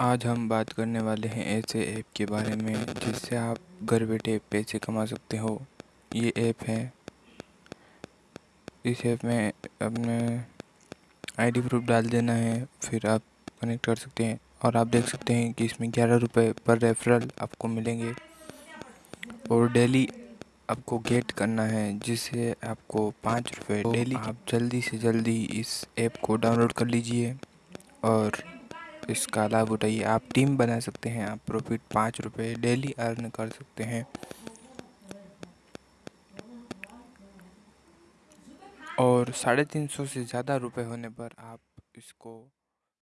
आज हम बात करने वाले हैं ऐसे ऐप के बारे में जिससे आप घर बैठे पैसे कमा सकते हो। ये ऐप है। इस ऐप में अपने आईडी प्रूफ डाल देना है फिर आप कनेक्ट कर सकते हैं और आप देख सकते हैं कि इसमें ग्यारह रुपये पर रेफरल आपको मिलेंगे। और डेली आपको गेट करना है जिससे आपको पाँच रुपये डेली आप जल्दी से जल्दी इस ऐप को डाउनलोड कर लीजिए। और इसका लाभ उठाइए आप टीम बना सकते हैं, आप प्रॉफिट पाँच रुपये डेली अर्न कर सकते हैं। और साढ़े तीन सौ से ज़्यादा रुपए होने पर आप इसको